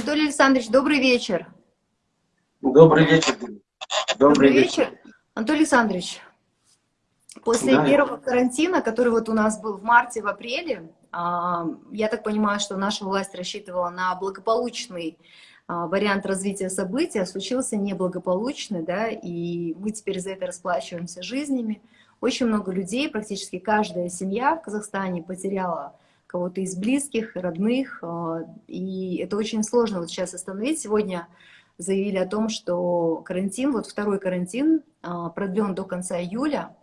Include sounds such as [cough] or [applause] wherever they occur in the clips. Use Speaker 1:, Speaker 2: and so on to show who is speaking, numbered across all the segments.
Speaker 1: Анатолий Александрович, добрый вечер.
Speaker 2: Добрый вечер. Добрый,
Speaker 1: добрый вечер. вечер. Анатолий Александрович, после да. первого карантина, который вот у нас был в марте, в апреле, а, я так понимаю, что наша власть рассчитывала на благополучный а, вариант развития событий, а случился неблагополучный, да, и мы теперь за это расплачиваемся жизнями. Очень много людей, практически каждая семья в Казахстане потеряла кого-то из близких, родных, а, и это очень сложно вот сейчас остановить. Сегодня заявили о том, что карантин, вот второй карантин а, продлен до конца июля.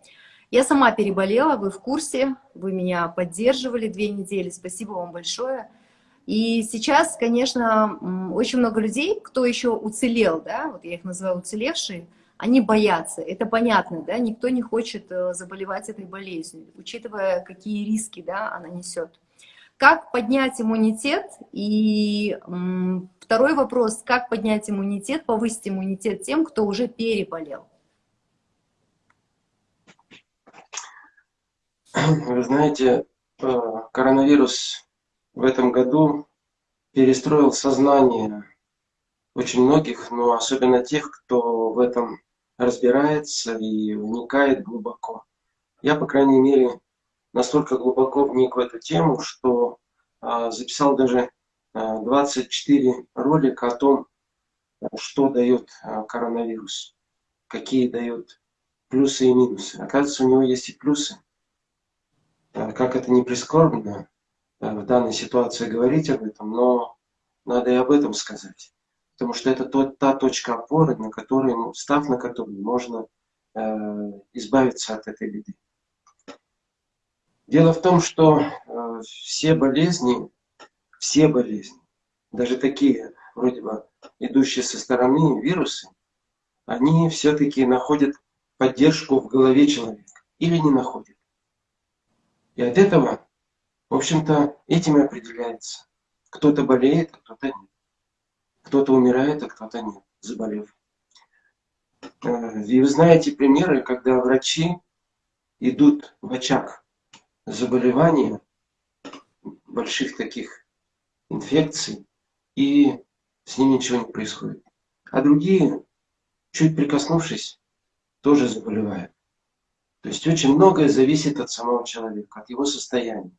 Speaker 1: Я сама переболела, вы в курсе, вы меня поддерживали две недели, спасибо вам большое. И сейчас, конечно, очень много людей, кто еще уцелел, да, вот я их называю уцелевшие, они боятся, это понятно, да, никто не хочет э, заболевать этой болезнью, учитывая, какие риски, да, она несет. Как поднять иммунитет? И второй вопрос, как поднять иммунитет, повысить иммунитет тем, кто уже переболел?
Speaker 2: Вы знаете, э, коронавирус в этом году перестроил сознание очень многих, но особенно тех, кто в этом разбирается и вникает глубоко. Я, по крайней мере, настолько глубоко вник в эту тему, что а, записал даже а, 24 ролика о том, что дает а, коронавирус, какие дают плюсы и минусы. Оказывается, у него есть и плюсы. А, как это не прискорбно а, в данной ситуации говорить об этом, но надо и об этом сказать. Потому что это тот, та точка опоры, на которой, ну, став на которую можно избавиться от этой беды. Дело в том, что э, все болезни, все болезни, даже такие, вроде бы, идущие со стороны вирусы, они все-таки находят поддержку в голове человека или не находят. И от этого, в общем-то, этим и определяется. Кто-то болеет, кто-то нет. Кто-то умирает, а кто-то нет, заболев. Э, и вы знаете примеры, когда врачи идут в очаг заболевания, больших таких инфекций, и с ними ничего не происходит. А другие, чуть прикоснувшись, тоже заболевают. То есть очень многое зависит от самого человека, от его состояния,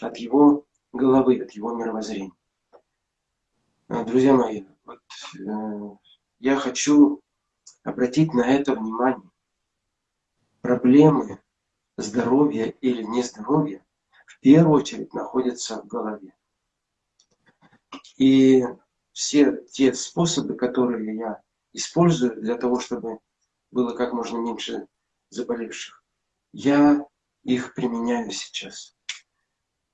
Speaker 2: от его головы, от его мировоззрения. А, друзья мои, вот, э, я хочу обратить на это внимание. Проблемы здоровье или нездоровье в первую очередь находится в голове. И все те способы, которые я использую для того, чтобы было как можно меньше заболевших, я их применяю сейчас.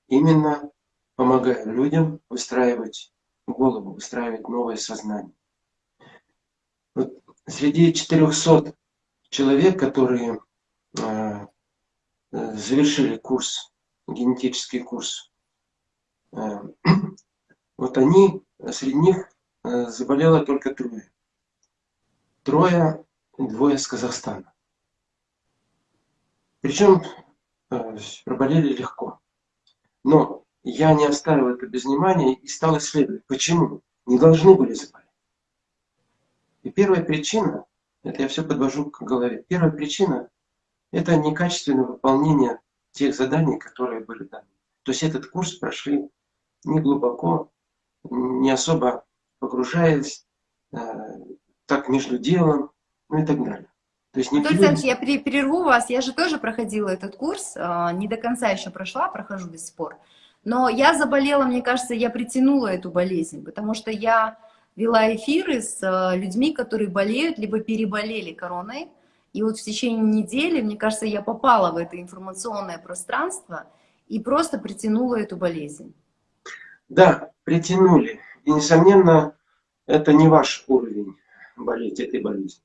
Speaker 2: Именно помогаю людям выстраивать голову, выстраивать новое сознание. Вот среди 400 человек, которые э, завершили курс, генетический курс. Э, [clears throat] вот они, среди них э, заболело только трое. Трое, двое с Казахстана. Причем проболели легко. Но я не оставил это без внимания и стал исследовать, почему не должны были заболеть. И первая причина, это я все подвожу к голове, первая причина это некачественное выполнение тех заданий, которые были даны. То есть этот курс прошли не глубоко, не особо погружаясь, э, так между делом, ну и так далее.
Speaker 1: То есть не Анатолий я перерву вас, я же тоже проходила этот курс, э, не до конца еще прошла, прохожу без спор. Но я заболела, мне кажется, я притянула эту болезнь, потому что я вела эфиры с э, людьми, которые болеют, либо переболели короной, и вот в течение недели, мне кажется, я попала в это информационное пространство и просто притянула эту болезнь.
Speaker 2: Да, притянули. И, несомненно, это не ваш уровень болеть этой болезнью.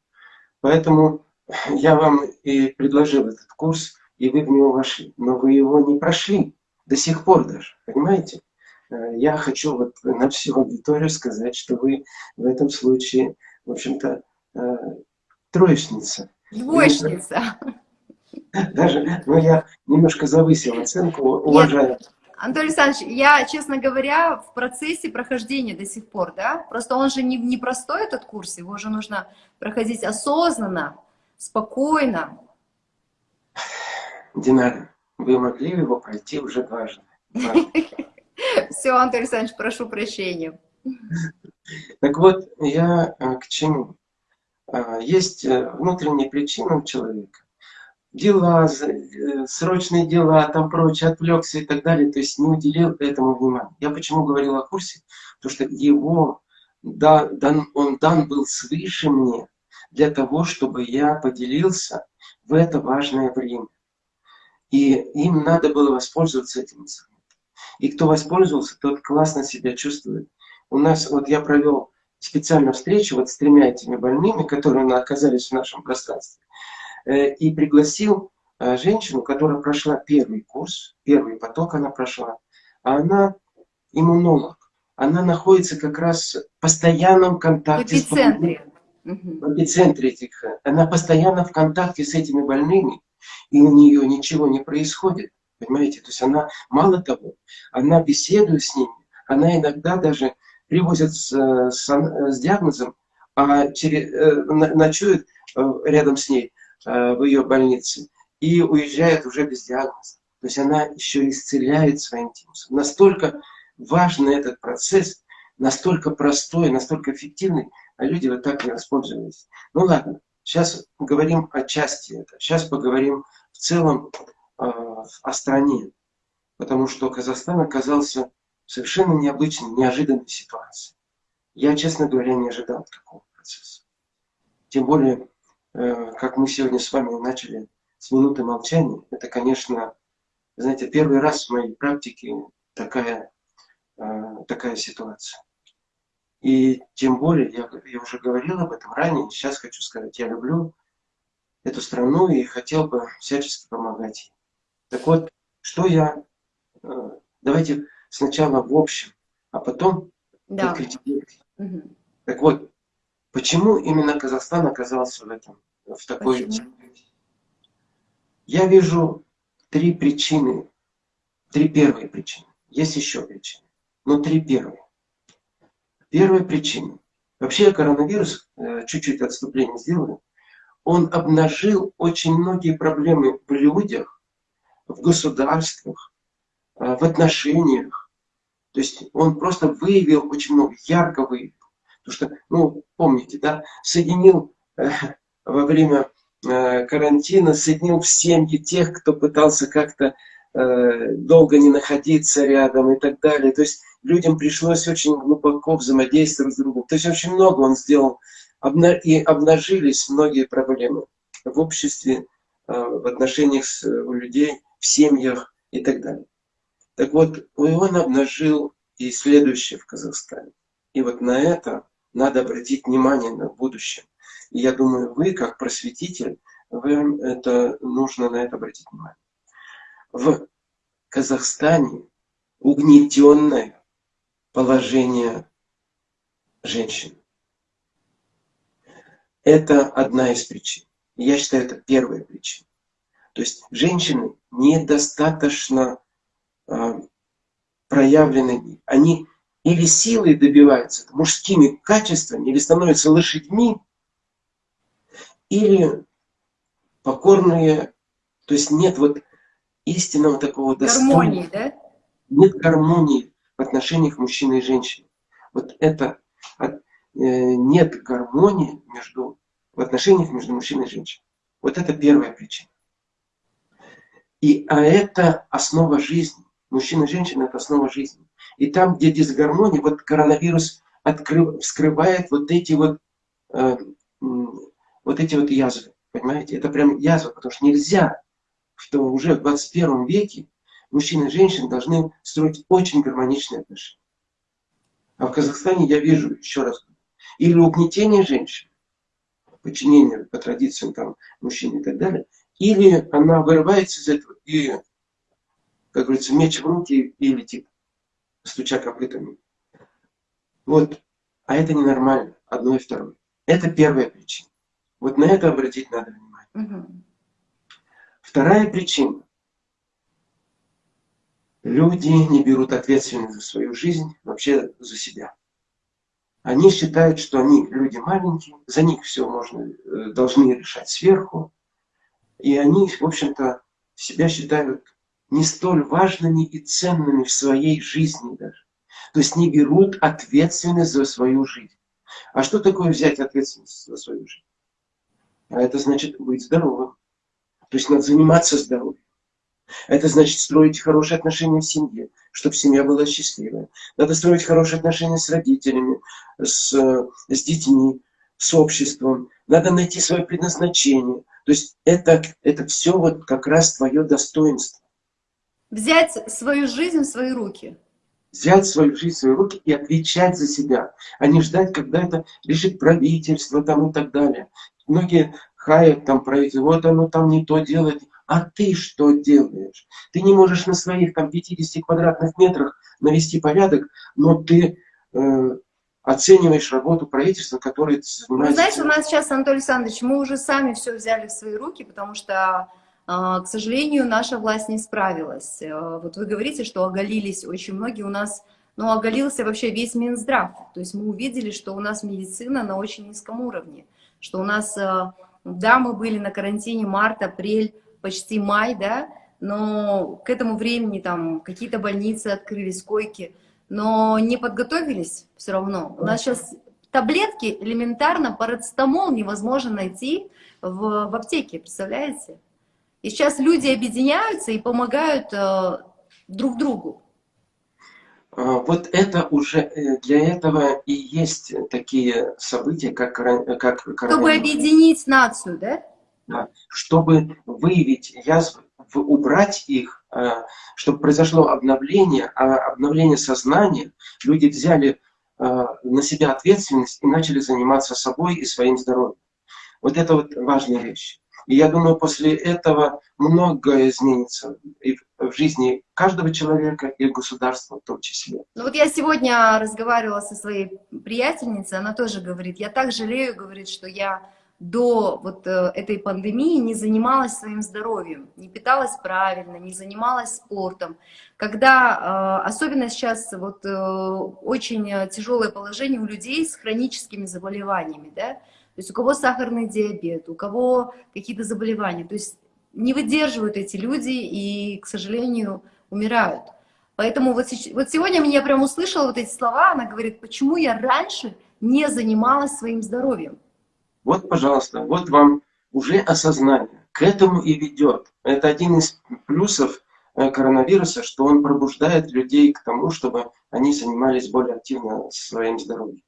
Speaker 2: Поэтому я вам и предложил этот курс, и вы в него вошли. Но вы его не прошли до сих пор даже, понимаете? Э, я хочу вот на всю аудиторию сказать, что вы в этом случае, в общем-то, э, троечница.
Speaker 1: Двоечница. [laughs]
Speaker 2: Даже, ну я немножко завысил оценку, уважаю.
Speaker 1: Анатолий Александрович, я, честно говоря, в процессе прохождения до сих пор, да, просто он же не, не простой этот курс, его же нужно проходить осознанно, спокойно.
Speaker 2: Динара, вы могли его пройти уже дважды. [laughs]
Speaker 1: Все, Анатолий Александрович, прошу прощения.
Speaker 2: Так вот, я э, к чему? А, есть э, внутренние причины у человека. Дела, э, срочные дела, там прочее, отвлекся и так далее, то есть не уделил этому внимания. Я почему говорил о курсе? Потому что его, да, дан, он дан был свыше мне для того, чтобы я поделился в это важное время. И им надо было воспользоваться этим инструментом. И кто воспользовался, тот классно себя чувствует. У нас, вот я провел специально встречу вот с тремя этими больными, которые оказались в нашем пространстве, э, и пригласил э, женщину, которая прошла первый курс, первый поток она прошла, а она иммунолог. Она находится как раз в постоянном контакте
Speaker 1: в эпицентре.
Speaker 2: с в эпицентре этих. Она постоянно в контакте с этими больными, и у нее ничего не происходит. Понимаете? То есть она, мало того, она беседует с ними, она иногда даже привозят с, с, с диагнозом, а через, э, ночует э, рядом с ней э, в ее больнице и уезжает уже без диагноза. То есть она еще исцеляет своим тимусом. Настолько важный этот процесс, настолько простой, настолько эффективный, а люди вот так не воспользовались. Ну ладно, сейчас поговорим о части этого. Сейчас поговорим в целом э, о стране. Потому что Казахстан оказался совершенно необычной, неожиданной ситуации. Я, честно говоря, не ожидал такого процесса. Тем более, э, как мы сегодня с вами начали с минуты молчания, это, конечно, знаете, первый раз в моей практике такая, э, такая ситуация. И тем более, я, я уже говорил об этом ранее, сейчас хочу сказать, я люблю эту страну и хотел бы всячески помогать ей. Так вот, что я... Э, давайте сначала в общем, а потом да. конкретизировать. Угу. Так вот, почему именно Казахстан оказался в этом, в такой... Почему? Я вижу три причины, три первые причины. Есть еще причины, но три первые. Первая причина. Вообще коронавирус, э, чуть-чуть отступление сделаю, он обнажил очень многие проблемы в людях, в государствах, э, в отношениях, то есть он просто выявил очень много, ярко выявил. Потому что, ну, помните, да, соединил э, во время э, карантина, соединил в семьи тех, кто пытался как-то э, долго не находиться рядом и так далее. То есть людям пришлось очень глубоко взаимодействовать с другом. То есть очень много он сделал, обна и обнажились многие проблемы в обществе, э, в отношениях с, э, у людей, в семьях и так далее. Так вот, он обнажил и следующее в Казахстане. И вот на это надо обратить внимание на будущее. И я думаю, вы, как просветитель, вам это нужно на это обратить внимание. В Казахстане угнетенное положение женщин. Это одна из причин. Я считаю, это первая причина. То есть женщины недостаточно проявлены, они или силой добиваются, мужскими качествами, или становятся лошадьми, или покорные, то есть нет вот истинного такого достоинства. Гармонии, да? Нет гармонии в отношениях мужчины и женщины. Вот это э, нет гармонии между, в отношениях между мужчиной и женщиной. Вот это первая причина. И, а это основа жизни. Мужчина и женщина – это основа жизни. И там, где дисгармония, вот коронавирус открыв, вскрывает вот эти вот, э, вот эти вот язвы. Понимаете? Это прям язва, потому что нельзя, что уже в 21 веке мужчины и женщины должны строить очень гармоничные отношения. А в Казахстане я вижу, еще раз, или угнетение женщин, подчинение по традициям там, мужчин и так далее, или она вырывается из этого и как говорится, меч в руки и летит, стуча копытами. Вот. А это ненормально, одно и второе. Это первая причина. Вот на это обратить надо внимание. Угу. Вторая причина. люди не берут ответственность за свою жизнь, вообще за себя. Они считают, что они люди маленькие, за них все можно, э, должны решать сверху. И они, в общем-то, себя считают не столь важными и ценными в своей жизни даже. То есть не берут ответственность за свою жизнь. А что такое взять ответственность за свою жизнь? А это значит быть здоровым. То есть надо заниматься здоровьем. Это значит строить хорошие отношения в семье, чтобы семья была счастливая. Надо строить хорошие отношения с родителями, с, с детьми, с обществом. Надо найти свое предназначение. То есть это, это все вот как раз твое достоинство.
Speaker 1: Взять свою жизнь в свои руки.
Speaker 2: Взять свою жизнь в свои руки и отвечать за себя, а не ждать, когда это решит правительство там и так далее. Многие хаят там правительство, вот оно там не то делает. А ты что делаешь? Ты не можешь на своих там 50 квадратных метрах навести порядок, но ты э, оцениваешь работу правительства, которое
Speaker 1: занимается... Вы знаете, у нас сейчас, Анатолий Александрович, мы уже сами все взяли в свои руки, потому что, к сожалению, наша власть не справилась. Э, вот вы говорите, что оголились очень многие у нас, ну, оголился вообще весь Минздрав. То есть мы увидели, что у нас медицина на очень низком уровне, что у нас, э, да, мы были на карантине март, апрель, почти май, да, но к этому времени там какие-то больницы открылись, койки, но не подготовились все равно. У нас сейчас таблетки элементарно, парацетамол невозможно найти в, в аптеке, представляете? И сейчас люди объединяются и помогают э, друг другу.
Speaker 2: А, вот это уже э, для этого и есть такие события, как, как
Speaker 1: Чтобы объединить нацию, да?
Speaker 2: чтобы выявить язвы, убрать их, э, чтобы произошло обновление, а обновление сознания, люди взяли э, на себя ответственность и начали заниматься собой и своим здоровьем. Вот это вот важная вещь. И я думаю, после этого многое изменится и в жизни каждого человека, и государства в том числе.
Speaker 1: Ну вот я сегодня разговаривала со своей приятельницей, она тоже говорит, я так жалею, говорит, что я до вот э, этой пандемии не занималась своим здоровьем, не питалась правильно, не занималась спортом. Когда, э, особенно сейчас, вот э, очень тяжелое положение у людей с хроническими заболеваниями, да, то есть у кого сахарный диабет, у кого какие-то заболевания, то есть не выдерживают эти люди и, к сожалению, умирают. Поэтому вот, вот сегодня меня прям услышала вот эти слова, она говорит, почему я раньше не занималась своим здоровьем.
Speaker 2: Вот, пожалуйста, вот вам уже осознание. К этому и ведет. Это один из плюсов э, коронавируса, что он пробуждает людей к тому, чтобы они занимались более активно своим здоровьем.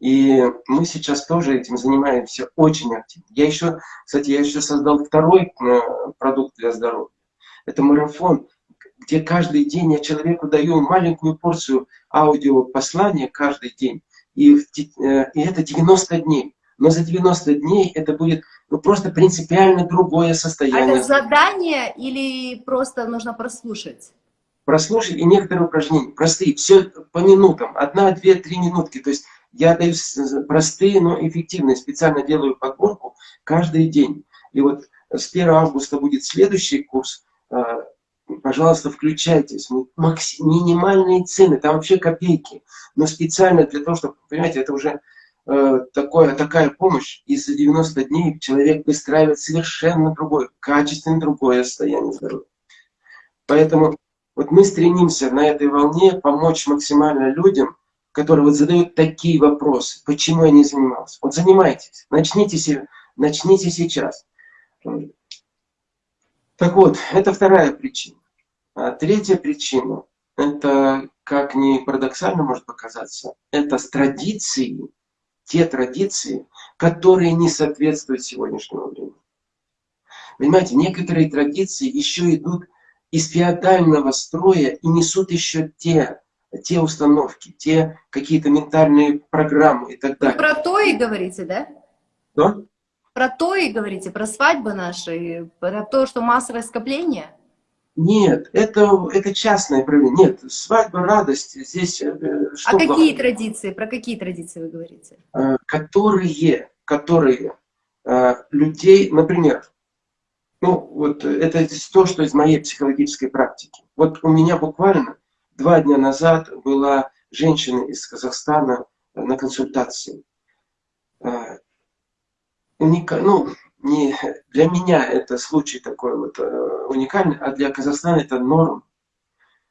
Speaker 2: И мы сейчас тоже этим занимаемся очень активно. Я еще, кстати, я еще создал второй э, продукт для здоровья. Это марафон, где каждый день я человеку даю маленькую порцию аудиопослания каждый день. И, э, и это 90 дней но за 90 дней это будет ну, просто принципиально другое состояние.
Speaker 1: А это задание или просто нужно прослушать?
Speaker 2: Прослушать и некоторые упражнения, простые, все по минутам, одна, две, три минутки. То есть я даю простые, но эффективные, специально делаю подборку каждый день. И вот с 1 августа будет следующий курс, а, пожалуйста, включайтесь. Минимальные цены, там вообще копейки. Но специально для того, чтобы, понимаете, это уже Э, такое, такая помощь, и за 90 дней человек выстраивает совершенно другое, качественно другое состояние здоровья. Поэтому вот мы стремимся на этой волне помочь максимально людям, которые вот задают такие вопросы, почему я не занимался. Вот занимайтесь, начните, начните сейчас. Так вот, это вторая причина. А третья причина, это, как ни парадоксально может показаться, это с традицией те традиции, которые не соответствуют сегодняшнему времени. Понимаете, некоторые традиции еще идут из феодального строя и несут еще те, те установки, те какие-то ментальные программы и так далее.
Speaker 1: Вы про то и говорите, да?
Speaker 2: Что?
Speaker 1: Про то и говорите, про свадьбы наши, про то, что массовое скопление?
Speaker 2: Нет, это, это частное проявление. Нет, свадьба, радость, здесь...
Speaker 1: Э, что а какие главное? традиции, про какие традиции вы говорите?
Speaker 2: Э, которые, которые э, людей, например, Ну, вот это то, что из моей психологической практики. Вот у меня буквально два дня назад была женщина из Казахстана на консультации. Уника... Ну, не для меня это случай такой вот э, уникальный, а для Казахстана это норм.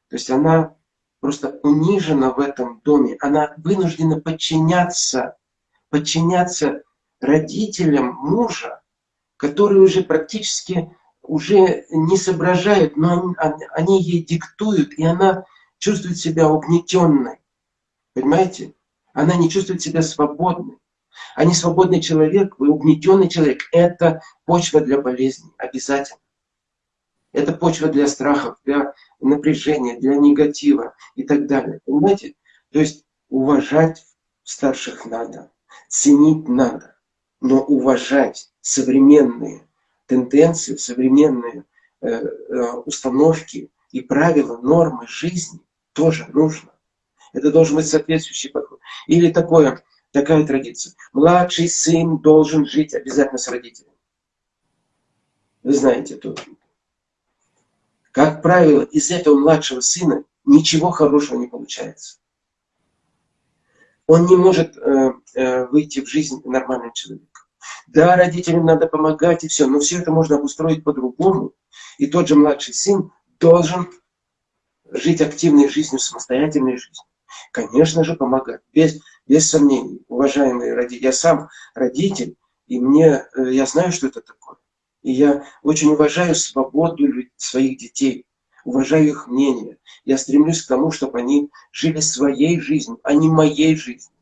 Speaker 2: То есть она просто унижена в этом доме, она вынуждена подчиняться, подчиняться родителям мужа, которые уже практически уже не соображают, но они, они ей диктуют, и она чувствует себя угнетенной. Понимаете? Она не чувствует себя свободной. А не свободный человек, угнетенный человек – это почва для болезни, обязательно. Это почва для страхов, для напряжения, для негатива и так далее. Понимаете? То есть уважать старших надо, ценить надо, но уважать современные тенденции, современные э, э, установки и правила, нормы жизни тоже нужно. Это должен быть соответствующий подход. Или такое, такая традиция. Младший сын должен жить обязательно с родителями. Вы знаете тут. Как правило, из этого младшего сына ничего хорошего не получается. Он не может э, э, выйти в жизнь нормальным человеком. Да, родителям надо помогать и все, но все это можно обустроить по-другому. И тот же младший сын должен жить активной жизнью, самостоятельной жизнью. Конечно же, помогать, без, без сомнений. Уважаемые родители, я сам родитель, и мне, э, я знаю, что это такое. И я очень уважаю свободу своих детей, уважаю их мнение. Я стремлюсь к тому, чтобы они жили своей жизнью, а не моей жизнью.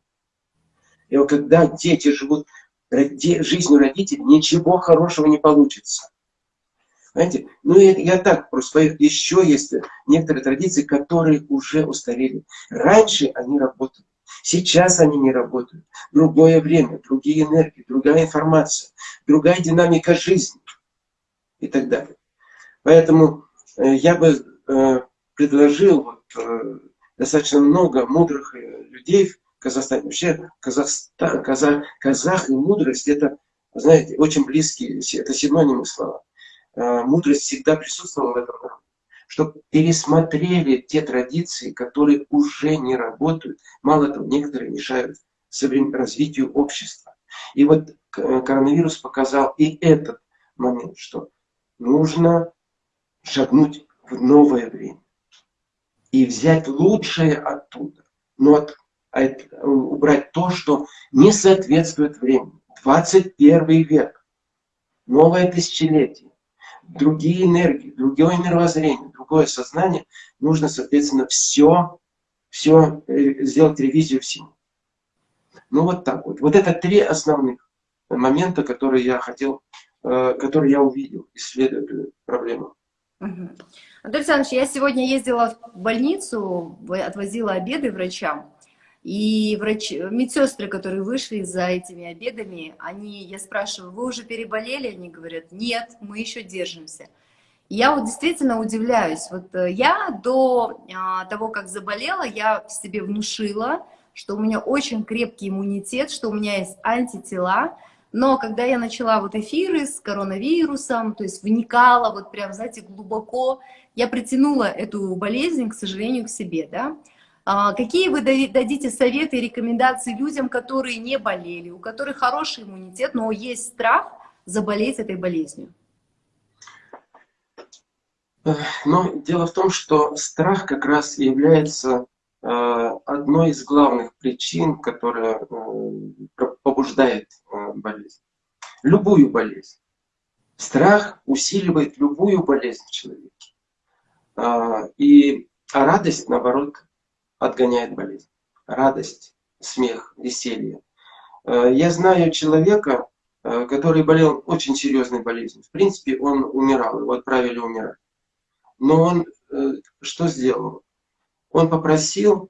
Speaker 2: И вот когда дети живут жизнью родителей, ничего хорошего не получится. Знаете, ну я, я так просто, еще есть некоторые традиции, которые уже устарели. Раньше они работали, сейчас они не работают. Другое время, другие энергии, другая информация, другая динамика жизни и так далее. Поэтому э, я бы э, предложил вот, э, достаточно много мудрых людей в Казахстане. Вообще Казахстан, казах, казах и мудрость это, знаете, очень близкие, это синонимы слова. Мудрость всегда присутствовала в этом. Чтобы пересмотрели те традиции, которые уже не работают. Мало того, некоторые мешают развитию общества. И вот коронавирус показал и этот момент, что нужно шагнуть в новое время и взять лучшее оттуда, но от, от, убрать то, что не соответствует времени. 21 век, новое тысячелетие, другие энергии, другое мировоззрение, другое сознание, нужно, соответственно, все, все э, сделать ревизию всему. Ну вот так вот. Вот это три основных момента, которые я хотел Э, который я увидел, исследуя эту проблему.
Speaker 1: Угу. Анатолий Александрович, я сегодня ездила в больницу, отвозила обеды врачам, и врач, медсестры, которые вышли за этими обедами, они, я спрашиваю, вы уже переболели? Они говорят, нет, мы еще держимся. Я вот действительно удивляюсь. Вот э, я до а, того, как заболела, я себе внушила, что у меня очень крепкий иммунитет, что у меня есть антитела, но когда я начала вот эфиры с коронавирусом, то есть вникала вот прям, знаете, глубоко, я притянула эту болезнь, к сожалению, к себе, да. А какие вы дадите советы и рекомендации людям, которые не болели, у которых хороший иммунитет, но есть страх заболеть этой болезнью?
Speaker 2: Но дело в том, что страх как раз является Э, одной из главных причин, которая э, побуждает э, болезнь. Любую болезнь. Страх усиливает любую болезнь в человеке. И, а радость, наоборот, отгоняет болезнь. Радость, смех, веселье. Я знаю человека, который болел очень серьезной болезнью. В принципе, он умирал, его отправили умирать. Но он что сделал? он попросил,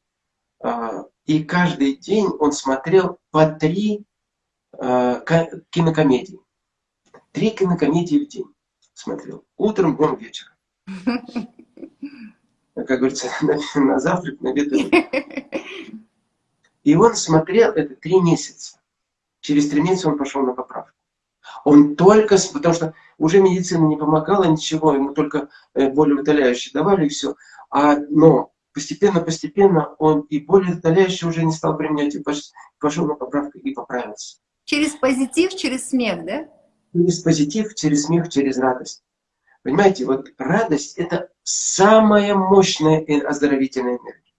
Speaker 2: и каждый день он смотрел по три кинокомедии. Три кинокомедии в день смотрел. Утром, днем, вечером. [laughs] Как говорится, [laughs] на, на завтрак, на обед. [laughs] И он смотрел это три месяца. Через три месяца он пошел на поправку. Он только, потому что уже медицина не помогала ничего, ему только э, болеутоляющие давали и все. А, но постепенно-постепенно он и болеутоляющие уже не стал применять, и пошел на поправку и поправился.
Speaker 1: Через позитив, через смех, да?
Speaker 2: Через позитив, через смех, через радость. Понимаете, вот радость – это самая мощная оздоровительная энергия.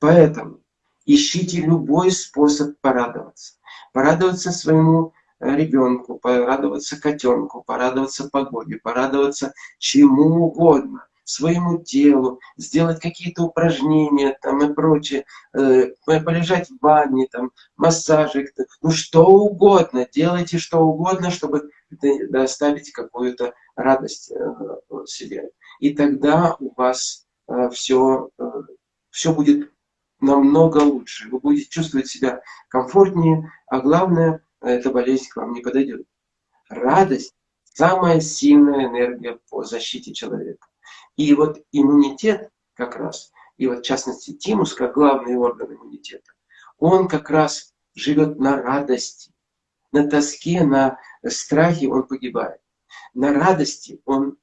Speaker 2: Поэтому ищите любой способ порадоваться. Порадоваться своему э, ребенку, порадоваться котенку, порадоваться погоде, порадоваться чему угодно, своему телу, сделать какие-то упражнения там и прочее, э, полежать в ванне, там, массажик, ну что угодно, делайте что угодно, чтобы доставить какую-то радость э, себе. И тогда у вас э, все, э, все будет намного лучше. Вы будете чувствовать себя комфортнее, а главное, эта болезнь к вам не подойдет. Радость – самая сильная энергия по защите человека. И вот иммунитет как раз, и вот в частности тимус, как главный орган иммунитета, он как раз живет на радости, на тоске, на страхе он погибает. На радости он...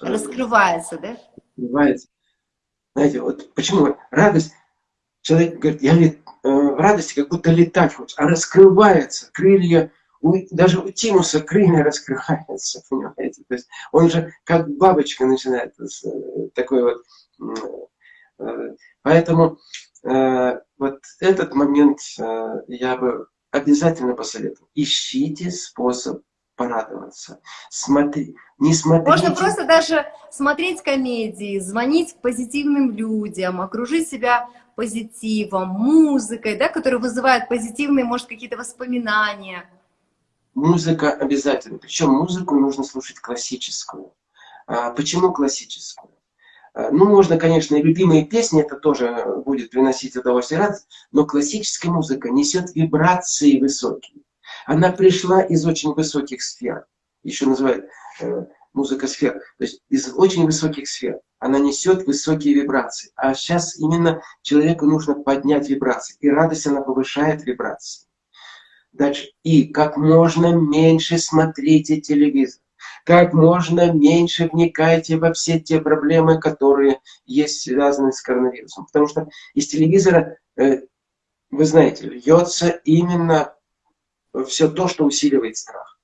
Speaker 1: Э, раскрывается, да?
Speaker 2: Раскрывается. Знаете, вот почему радость, человек говорит, я э, в радости как будто летать хочет, а раскрывается, крылья, даже у Тимуса крылья раскрываются, понимаете? То есть он же как бабочка начинает э, такой вот... Поэтому вот этот момент я бы обязательно посоветую. Ищите способ порадоваться. Смотри, не смотрите...
Speaker 1: Можно просто даже смотреть комедии, звонить позитивным людям, окружить себя позитивом, музыкой, да, которая вызывает позитивные, может, какие-то воспоминания.
Speaker 2: Музыка обязательно. Причем музыку нужно слушать классическую. А почему классическую? Э, ну, можно, конечно, и любимые песни, это тоже будет приносить удовольствие и радость, но классическая музыка несет вибрации высокие. Она пришла из очень высоких сфер, еще называют э, музыка сфер, то есть из очень высоких сфер. Она несет высокие вибрации. А сейчас именно человеку нужно поднять вибрации, и радость она повышает вибрации. Дальше. И как можно меньше смотрите телевизор как можно меньше вникайте во все те проблемы, которые есть связаны с коронавирусом. Потому что из телевизора, э, вы знаете, льется именно все то, что усиливает страх.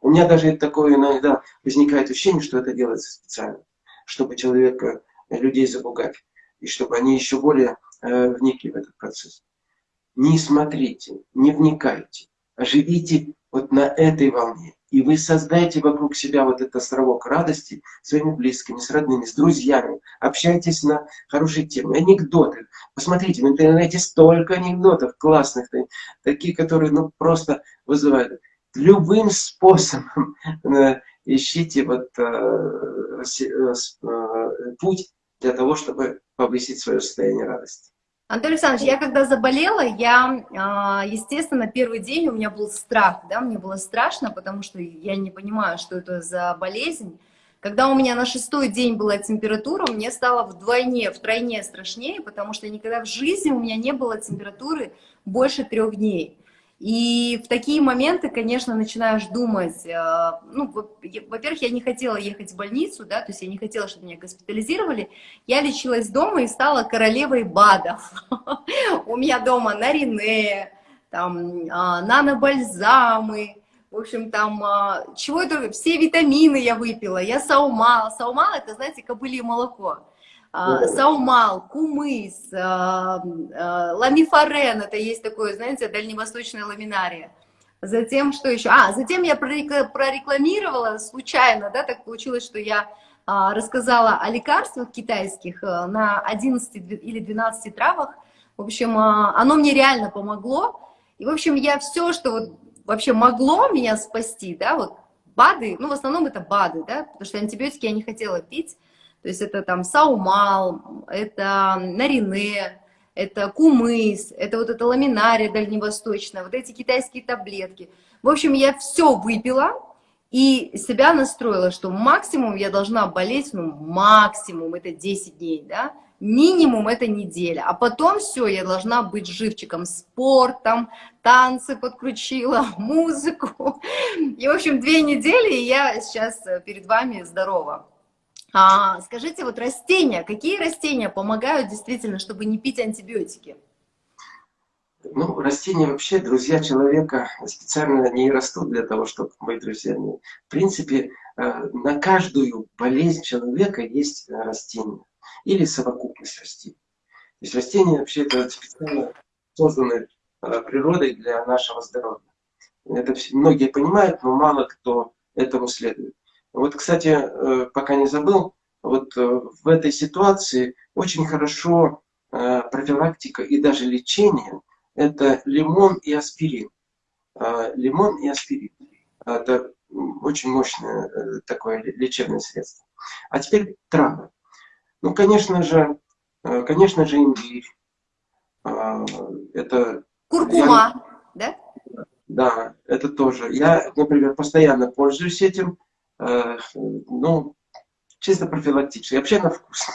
Speaker 2: У меня даже такое иногда возникает ощущение, что это делается специально, чтобы человека, людей запугать, и чтобы они еще более э, вникли в этот процесс. Не смотрите, не вникайте, а живите вот на этой волне. И вы создаете вокруг себя вот этот островок радости своими близкими, с родными, с друзьями. Общайтесь на хорошие темы. Анекдоты. Посмотрите, в интернете столько анекдотов классных, такие, которые ну, просто вызывают. Любым способом [laughs] э, ищите вот, э, э, путь для того, чтобы повысить свое состояние радости.
Speaker 1: Анатолий Александрович, я когда заболела, я, а, естественно, первый день у меня был страх, да, мне было страшно, потому что я не понимаю, что это за болезнь. Когда у меня на шестой день была температура, мне стало вдвойне, втройне страшнее, потому что никогда в жизни у меня не было температуры больше трех дней. И в такие моменты, конечно, начинаешь думать, э, ну, во-первых, я не хотела ехать в больницу, да, то есть я не хотела, чтобы меня госпитализировали. Я лечилась дома и стала королевой БАДов. [laughs] У меня дома нарине, там, а, нанобальзамы, в общем, там, а, чего это, все витамины я выпила, я саумал. Саумал, это, знаете, кобылье молоко. А, саумал, кумыс, а, а, ламифарен, это есть такое, знаете, дальневосточная ламинария. Затем, что еще? А, затем я прорекламировала случайно, да, так получилось, что я рассказала о лекарствах китайских на 11 или 12 травах. В общем, оно мне реально помогло. И, в общем, я все, что вот вообще могло меня спасти, да, вот БАДы, ну, в основном это БАДы, да, потому что антибиотики я не хотела пить, то есть это там саумал, это нарине, это кумыс, это вот эта ламинария дальневосточная, вот эти китайские таблетки. В общем, я все выпила и себя настроила, что максимум я должна болеть, ну максимум это 10 дней, да, минимум это неделя, а потом все, я должна быть живчиком, спортом, танцы подключила, [laughs] музыку. И, в общем, две недели, и я сейчас перед вами здорова. А, скажите, вот растения, какие растения помогают действительно, чтобы не пить антибиотики?
Speaker 2: Ну, растения вообще, друзья человека, специально не растут для того, чтобы быть друзьями. В принципе, э, на каждую болезнь человека есть растение или совокупность растений. То есть растения вообще это специально созданы э, природой для нашего здоровья. Это многие понимают, но мало кто этому следует. Вот, кстати, э, пока не забыл, вот в этой ситуации очень хорошо профилактика и даже лечение это лимон и аспирин. Лимон и аспирин. Это очень мощное э, такое лечебное средство. А теперь травы. Ну, конечно же, э, конечно же, имбирь. Это...
Speaker 1: Куркума, я,
Speaker 2: да? Да, это тоже. Я, например, постоянно пользуюсь этим. Э, ну, чисто профилактически. Вообще на вкус.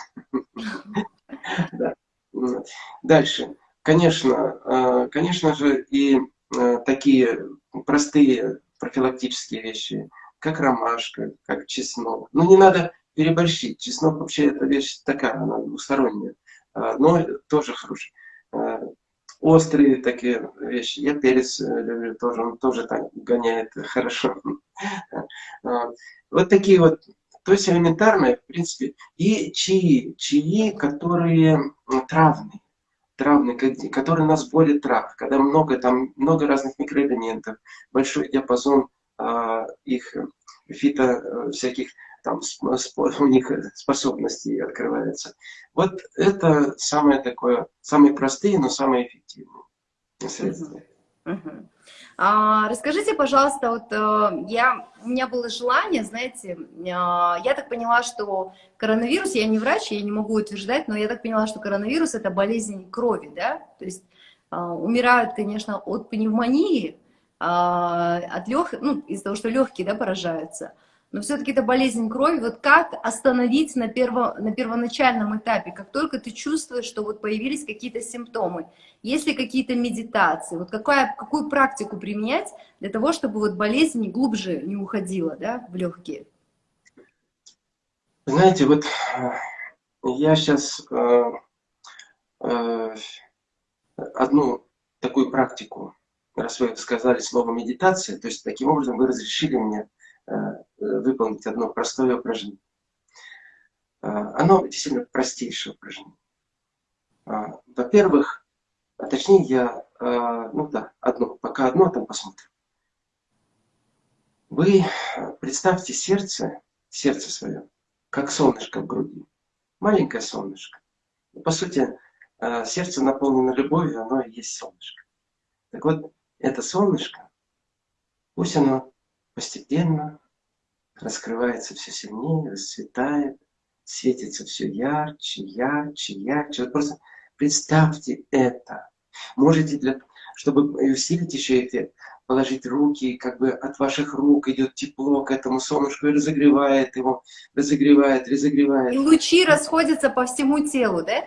Speaker 2: [laughs] Дальше. Конечно, э, конечно же, и э, такие простые профилактические вещи, как ромашка, как чеснок. Но не надо переборщить. Чеснок вообще это вещь такая, она двусторонняя, но тоже хороший. Острые такие вещи. Я перец люблю тоже, он тоже так гоняет хорошо. Вот такие вот, то есть элементарные, в принципе, и чаи, чаи, которые травные травный, который нас болит трав, когда много, там, много разных микроэлементов, большой диапазон а, их фито э, всяких там у них способностей открывается. Вот это самое такое, самые простые, но самые эффективные средства.
Speaker 1: А, расскажите, пожалуйста, вот э, я, у меня было желание, знаете, а, я так поняла, что коронавирус, я не врач, я не могу утверждать, но я так поняла, что коронавирус это болезнь крови, да, то есть а, умирают, конечно, от пневмонии, от лег... ну, из-за того, что легкие, да, поражаются, но все-таки это болезнь крови. Вот как остановить на, перво, на первоначальном этапе, как только ты чувствуешь, что вот появились какие-то симптомы, есть ли какие-то медитации, вот какая, какую практику применять для того, чтобы вот болезнь глубже не уходила да, в легкие?
Speaker 2: Знаете, вот э, я сейчас э, э, одну такую практику, раз вы сказали слово медитация, то есть таким образом вы разрешили мне выполнить одно простое упражнение. Э, оно действительно простейшее упражнение. Э, во-первых, а точнее я, ну да, одно, пока одно, там посмотрим. Вы представьте сердце, сердце свое, как солнышко в груди. Маленькое солнышко. По сути, сердце наполнено любовью, оно и есть солнышко. Так вот, это солнышко, пусть оно постепенно раскрывается все сильнее, расцветает, светится все ярче, ярче, ярче. Вот просто представьте это. Можете, для, чтобы усилить еще эффект, положить руки, как бы от ваших рук идет тепло к этому солнышку и разогревает его, разогревает, разогревает.
Speaker 1: И лучи расходятся по всему телу, да?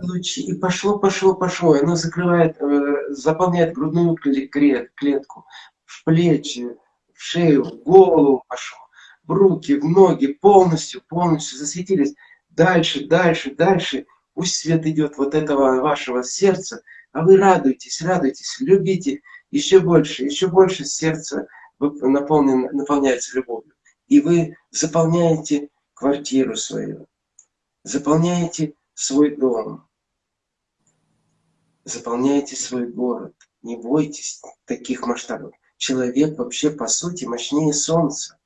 Speaker 2: лучи, и пошло, пошло, пошло. Оно закрывает, э, заполняет грудную клетку, в плечи, в шею, в голову пошло, в руки, в ноги, полностью, полностью засветились. Дальше, дальше, дальше. Пусть свет идет вот этого вашего сердца, а вы радуйтесь, радуйтесь, любите еще больше, еще больше сердце наполнен, наполняется любовью. И вы заполняете квартиру свою, заполняете свой дом, заполняете свой город. Не бойтесь таких масштабов человек вообще по сути мощнее Солнца.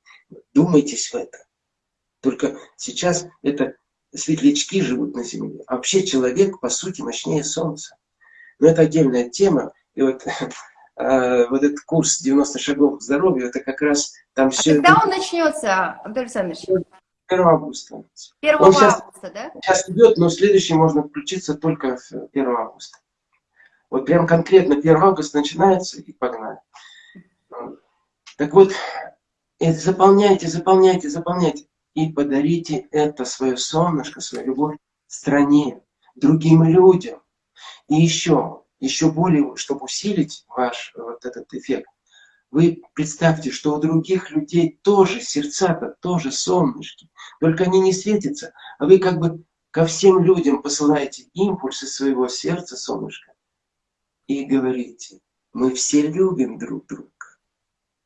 Speaker 2: Думайтесь в это. Только сейчас это светлячки живут на Земле. А вообще человек по сути мощнее Солнца. Но это отдельная тема. И вот, э, [laughs] вот этот курс 90 шагов к здоровью, это как раз там
Speaker 1: а
Speaker 2: все...
Speaker 1: когда он начнется, Анатолий Александрович?
Speaker 2: 1 августа.
Speaker 1: 1 он августа, сейчас, да?
Speaker 2: Сейчас идет, но следующий можно включиться только 1 августа. Вот прям конкретно 1 августа начинается и погнали. Так вот, заполняйте, заполняйте, заполняйте. И подарите это свое солнышко, свою любовь стране, другим людям. И еще, еще более, чтобы усилить ваш вот этот эффект, вы представьте, что у других людей тоже сердца-то, тоже солнышки. Только они не светятся, а вы как бы ко всем людям посылаете импульсы своего сердца, солнышко, и говорите, мы все любим друг друга.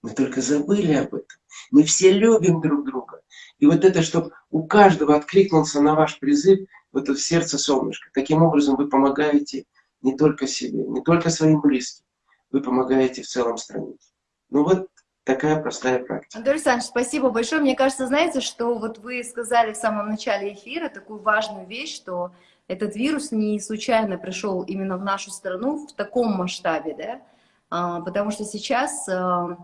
Speaker 2: Мы только забыли об этом. Мы все любим друг друга. И вот это, чтобы у каждого откликнулся на ваш призыв, вот это сердце солнышко. Таким образом вы помогаете не только себе, не только своим близким, вы помогаете в целом стране. Ну вот такая простая практика.
Speaker 1: Анатолий Александрович, спасибо большое. Мне кажется, знаете, что вот вы сказали в самом начале эфира такую важную вещь, что этот вирус не случайно пришел именно в нашу страну в таком масштабе, да, а, потому что сейчас а,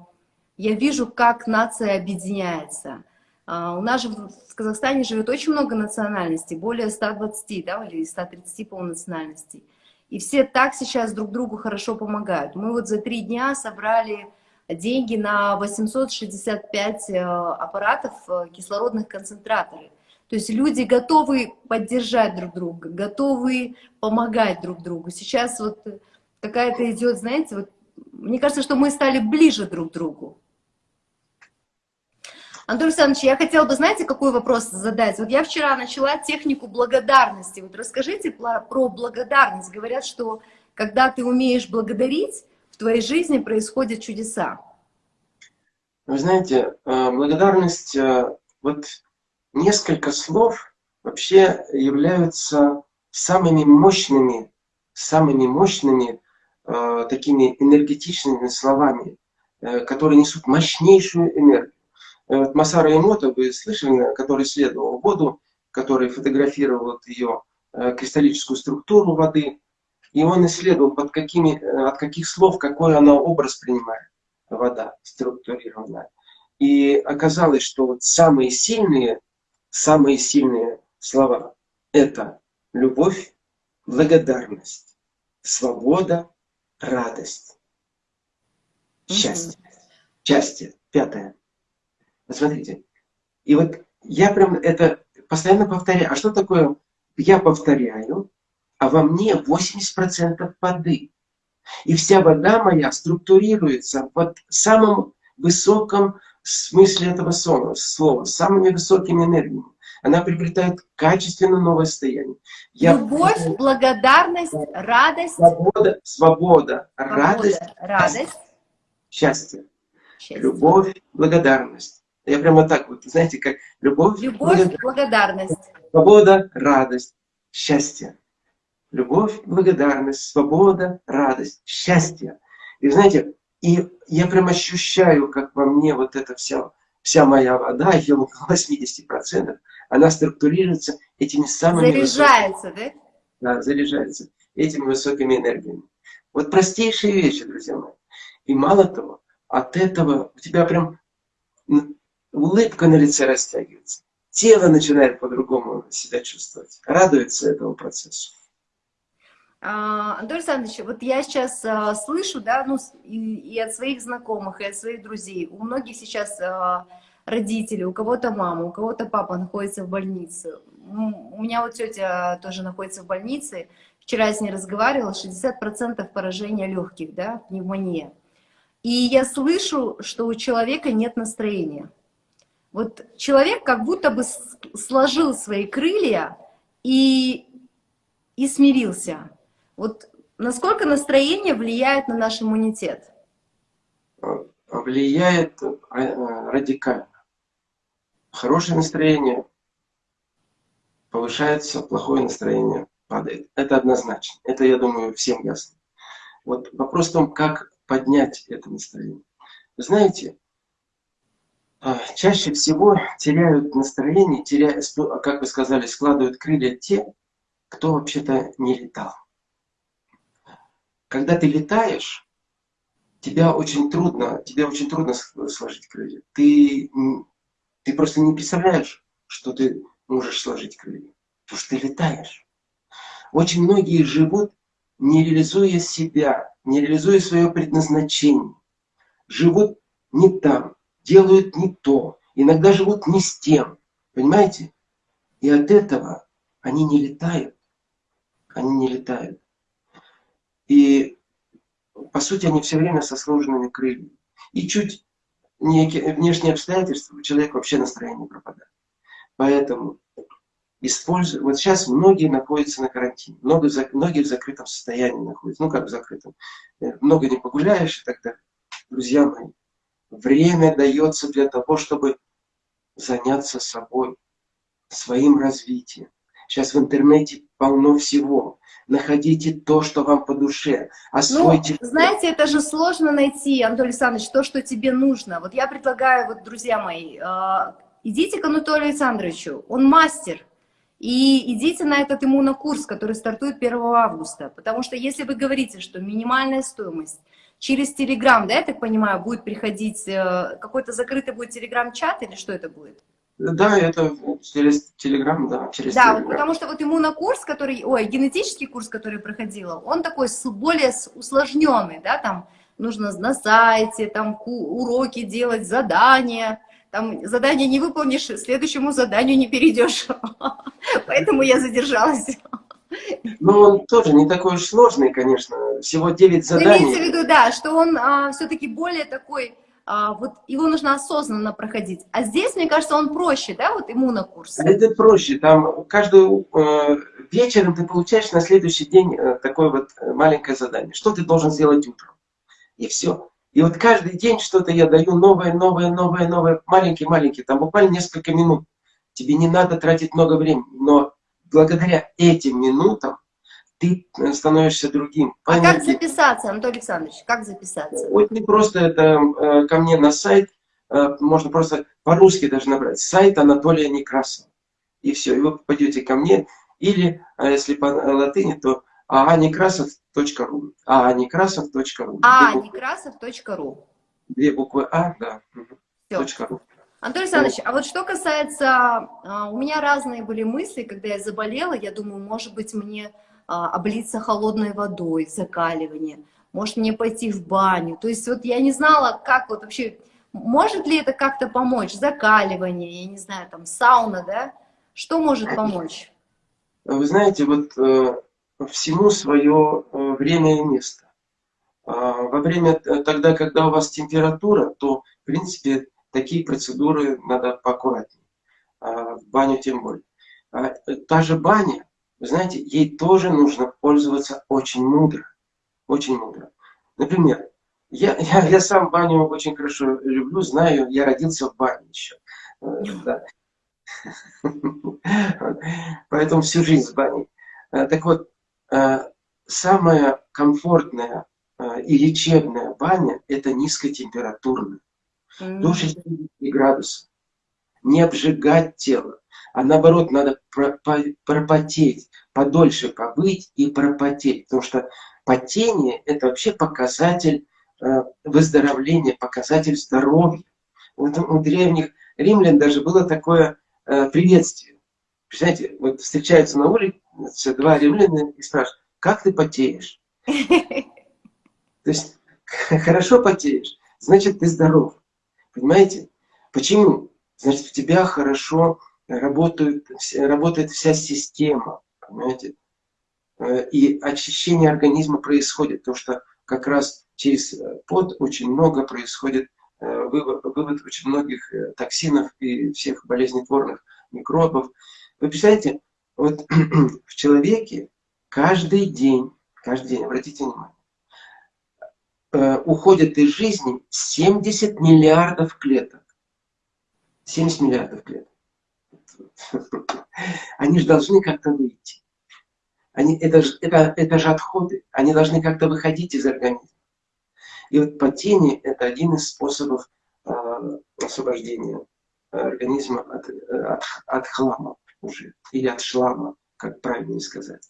Speaker 1: я вижу, как нация объединяется. А, у нас же в Казахстане живет очень много национальностей, более 120, да, или 130 по национальностей. И все так сейчас друг другу хорошо помогают. Мы вот за три дня собрали деньги на 865 э, аппаратов э, кислородных концентраторов. То есть люди готовы поддержать друг друга, готовы помогать друг другу. Сейчас вот какая-то идет, знаете, вот, мне кажется, что мы стали ближе друг к другу. Антон Александрович, я хотела бы, знаете, какой вопрос задать? Вот я вчера начала технику благодарности. Вот расскажите про, благодарность. Говорят, что когда ты умеешь благодарить, в твоей жизни происходят чудеса.
Speaker 2: Вы знаете, э, благодарность, э, вот несколько слов вообще являются самыми мощными, самыми мощными э, такими энергетичными словами, которые несут мощнейшую энергию. Вот Масара Эмото, вы слышали, который исследовал воду, который фотографировал ее э, кристаллическую структуру воды, и он исследовал, под какими, э, от каких слов, какой она образ принимает, вода структурированная. И оказалось, что вот самые сильные, самые сильные слова – это любовь, благодарность, свобода, радость, счастье. Счастье. Пятое. Посмотрите. И вот я прям это постоянно повторяю. А что такое я повторяю, а во мне 80% воды. И вся вода моя структурируется в самом высоком смысле этого слова, слова самыми высокими энергиями. Она приобретает качественно новое состояние.
Speaker 1: Я Любовь, благодарность, радость.
Speaker 2: Свобода, свобода, свобода
Speaker 1: радость, радость,
Speaker 2: счастье. счастье. Любовь, благодарность. Я прямо так вот, знаете, как любовь,
Speaker 1: любовь благодарность.
Speaker 2: Свобода, радость, счастье. Любовь, благодарность, свобода, радость, счастье. И знаете, и я прям ощущаю, как во мне вот эта вся, вся моя вода, ее около 80%, она структурируется этими самыми...
Speaker 1: Заряжается, высокими,
Speaker 2: да? Да, заряжается этими высокими энергиями. Вот простейшие вещи, друзья мои. И мало того, от этого у тебя прям улыбка на лице растягивается. Тело начинает по-другому себя чувствовать. Радуется этому процессу.
Speaker 1: А, Анатолий Александрович, вот я сейчас а, слышу, да, ну, и, и от своих знакомых, и от своих друзей, у многих сейчас а, родители, у кого-то мама, у кого-то папа находится в больнице. У меня вот тетя тоже находится в больнице. Вчера с ней разговаривала, 60% поражения легких, да, пневмония. И я слышу, что у человека нет настроения. Вот человек как будто бы сложил свои крылья и, и смирился. Вот насколько настроение влияет на наш иммунитет?
Speaker 2: Влияет а, а, радикально. Хорошее настроение повышается, плохое настроение падает. Это однозначно. Это, я думаю, всем ясно. Вот вопрос в том, как поднять это настроение. Вы знаете, а, чаще всего теряют настроение, теряют, как вы сказали, складывают крылья те, кто вообще-то не летал. Когда ты летаешь, тебя очень трудно, тебе очень трудно сложить крылья. Ты, ты просто не представляешь, что ты можешь сложить крылья, потому что ты летаешь. Очень многие живут, не реализуя себя, не реализуя свое предназначение. Живут не там, делают не то, иногда живут не с тем, понимаете? И от этого они не летают. Они не летают. И, по сути, они все время со сложенными крыльями. И чуть внешние обстоятельства, у человека вообще настроение пропадает. Поэтому используй. Вот сейчас многие находятся на карантине, много, многие в закрытом состоянии находятся. Ну, как в закрытом. Э, много не погуляешь и так далее. Друзья мои, время дается для того, чтобы заняться собой, своим развитием. Сейчас в интернете полно всего. Находите то, что вам по душе.
Speaker 1: Освойте. Ну, знаете, это же сложно найти, Анатолий Александрович, то, что тебе нужно. Вот я предлагаю, вот, друзья мои, э, идите к Анатолию Александровичу. Он мастер и идите на этот иммунокурс, который стартует 1 августа. Потому что если вы говорите, что минимальная стоимость через Телеграм, да, я так понимаю, будет приходить, э, какой-то закрытый будет Телеграм-чат или что это будет?
Speaker 2: Да, это через Телеграм, да, через
Speaker 1: Да, вот потому что вот иммунокурс, который, ой, генетический курс, который проходила, он такой более усложненный, да, там нужно на сайте, там уроки делать, задания, там задание не выполнишь, следующему заданию не перейдешь. [laughs] Поэтому я задержалась.
Speaker 2: Ну, он тоже не такой уж сложный, конечно. Всего 9 заданий.
Speaker 1: Имеется в виду, да, что он а, все-таки более такой, а, вот его нужно осознанно проходить. А здесь, мне кажется, он проще, да, вот иммунокурс?
Speaker 2: Это проще. Там каждую э, вечером ты получаешь на следующий день э, такое вот э, маленькое задание. Что ты должен сделать утром? И все. И вот каждый день что-то я даю новое, новое, новое, новое, маленький-маленький, там буквально несколько минут. Тебе не надо тратить много времени, но благодаря этим минутам ты становишься другим.
Speaker 1: А как записаться, Анатолий Александрович, как записаться?
Speaker 2: Очень просто, это э, ко мне на сайт, э, можно просто по-русски даже набрать, сайт Анатолия Некрасова. И все, и вы попадете ко мне, или, а если по латыни, то aanekrasov.ru. aanekrasov.ru.
Speaker 1: aanekrasov.ru.
Speaker 2: Две буквы А, да.
Speaker 1: Точка Антон Александрович, а вот что касается, а, у меня разные были мысли, когда я заболела, я думаю, может быть, мне облиться холодной водой, закаливание, может мне пойти в баню, то есть вот я не знала, как вот вообще, может ли это как-то помочь, закаливание, я не знаю, там сауна, да, что может помочь?
Speaker 2: Вы знаете, вот э, всему свое э, время и место. А, во время, э, тогда, когда у вас температура, то, в принципе, такие процедуры надо поаккуратнее. А, в баню тем более. А, та же баня, вы знаете, ей тоже нужно пользоваться очень мудро. Очень мудро. Например, я, [laughs] я, я сам баню очень хорошо люблю, знаю, я родился в бане еще. Э, да. [laughs] Поэтому всю жизнь в бане. Так вот, Э, самая комфортная э, и лечебная баня – это низкотемпературная. До 60 градусов. Не обжигать тело, а наоборот, надо пропотеть, подольше побыть и пропотеть. Потому что потение – это вообще показатель э, выздоровления, показатель здоровья. Вот у древних римлян даже было такое приветствие. Представляете, вот встречаются на улице, два римляна и спрашивают, как ты потеешь? [laughs] То есть, хорошо потеешь, значит, ты здоров. Понимаете? Почему? Значит, у тебя хорошо работает, работает вся система. Понимаете? Э, и очищение организма происходит, потому что как раз через э, пот очень много происходит э, вывод, вывод очень многих токсинов и всех болезнетворных микробов. Вы представляете, вот [clears throat] в человеке каждый день, каждый день, обратите внимание, уходит из жизни 70 миллиардов клеток. 70 миллиардов клеток. [laughs] Они же должны как-то выйти. Они, это, же, это, это же отходы. Они должны как-то выходить из организма. И вот потение – это один из способов э, освобождения организма от, от, от хлама уже, или от шлама, как правильнее сказать.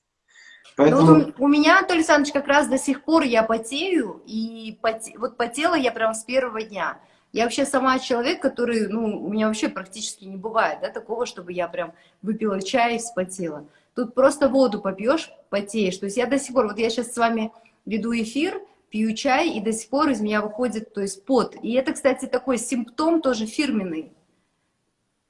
Speaker 1: Поэтому... Ну, у меня, Анатолий Александрович, как раз до сих пор я потею, и поте... вот потела я прям с первого дня. Я вообще сама человек, который, ну, у меня вообще практически не бывает, да, такого, чтобы я прям выпила чай и вспотела. Тут просто воду попьешь, потеешь. То есть я до сих пор, вот я сейчас с вами веду эфир, пью чай, и до сих пор из меня выходит, то есть пот. И это, кстати, такой симптом тоже фирменный.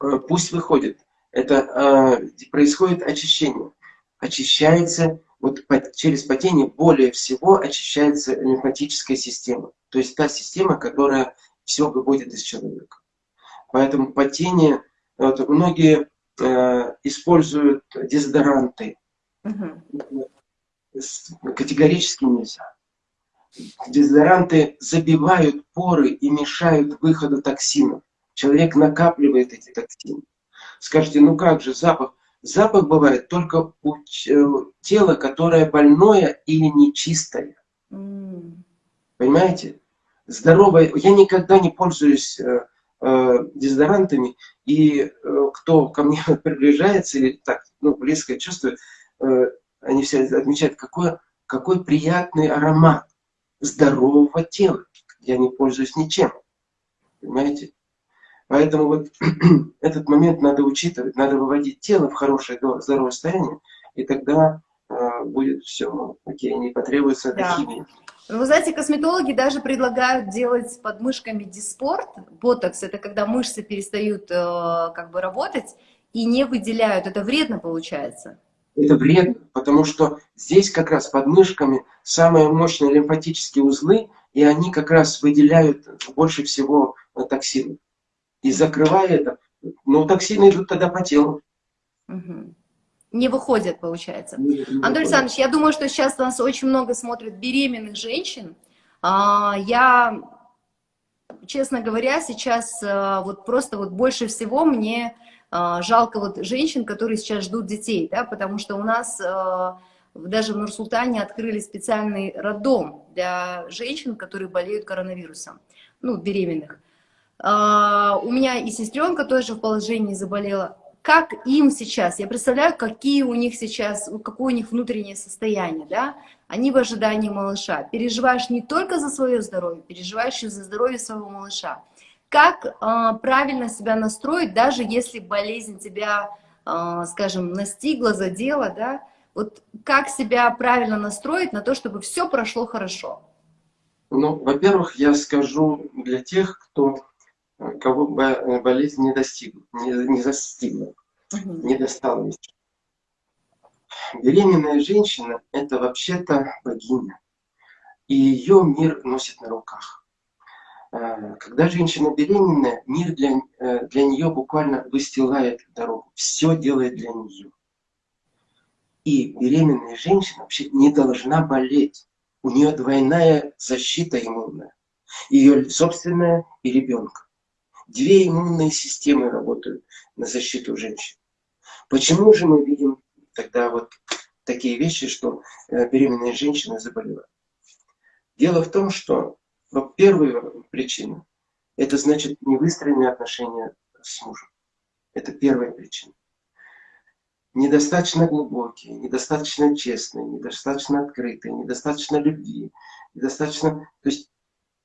Speaker 2: Э, пусть выходит. Это э, происходит очищение. Очищается, вот по, через потение более всего очищается лимфатическая система. То есть та система, которая все выводит из человека. Поэтому потение, вот, многие э, используют дезодоранты. Угу. Категорически нельзя. Дезодоранты забивают поры и мешают выходу токсинов. Человек накапливает эти токсины. Скажите, ну как же запах? Запах бывает только у э, тела, которое больное или нечистое. Mm. Понимаете? Здоровое. Я никогда не пользуюсь э, э, дезодорантами, и э, кто ко мне [laughs] приближается или так ну, близко чувствует, они все отмечают, какой, какой приятный аромат здорового тела. Я не пользуюсь ничем. Понимаете? Поэтому вот [clears throat] этот момент надо учитывать, надо выводить тело в хорошее здоровое состояние, и тогда э, будет все окей, не потребуется да. химии.
Speaker 1: Вы знаете, косметологи даже предлагают делать под мышками диспорт. Ботокс – это когда мышцы перестают э, как бы работать и не выделяют. Это вредно получается?
Speaker 2: Это вредно, потому что здесь как раз под мышками самые мощные лимфатические узлы, и они как раз выделяют больше всего э, токсинов и закрывая это, ну, токсины идут тогда по телу.
Speaker 1: Угу. Не выходят, получается. Не, выходит. Александрович, я думаю, что сейчас нас очень много смотрят беременных женщин. А, я, честно говоря, сейчас а, вот просто вот больше всего мне а, жалко вот женщин, которые сейчас ждут детей, да, потому что у нас даже в Нур-Султане открыли специальный роддом для женщин, которые болеют коронавирусом, ну, беременных. А, у меня и сестренка тоже в положении заболела. Как им сейчас? Я представляю, какие у них сейчас, какое у них внутреннее состояние, да? Они в ожидании малыша. Переживаешь не только за свое здоровье, переживаешь и за здоровье своего малыша. Как э, правильно себя настроить, даже если болезнь тебя, э, скажем, настигла, задела, да? Вот как себя правильно настроить на то, чтобы все прошло хорошо?
Speaker 2: Ну, во-первых, я скажу для тех, кто кого болезнь не достигла, не, не застигла, не достала еще. Беременная женщина – это вообще-то богиня, и ее мир носит на руках. А, когда женщина беременная, мир для, э, для нее буквально выстилает дорогу, все делает для нее. И беременная женщина вообще не должна болеть. У нее двойная защита иммунная. Ее собственная и ребенка. Две иммунные системы работают на защиту женщин. Почему же мы видим тогда вот такие вещи, что э, беременные женщины заболевают? Дело в том, что ну, первая причина – это значит невыстроенные отношения с мужем. Это первая причина. Недостаточно глубокие, недостаточно честные, недостаточно открытые, недостаточно любви, недостаточно... То есть